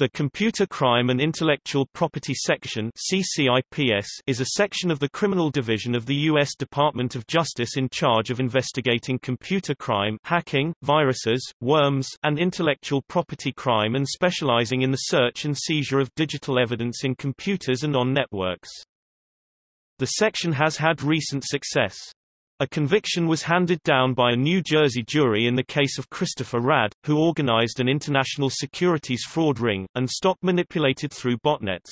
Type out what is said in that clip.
The Computer Crime and Intellectual Property Section CCIPS is a section of the Criminal Division of the U.S. Department of Justice in charge of investigating computer crime hacking, viruses, worms, and intellectual property crime and specializing in the search and seizure of digital evidence in computers and on networks. The section has had recent success. A conviction was handed down by a New Jersey jury in the case of Christopher Rad, who organized an international securities fraud ring, and stock manipulated through botnets.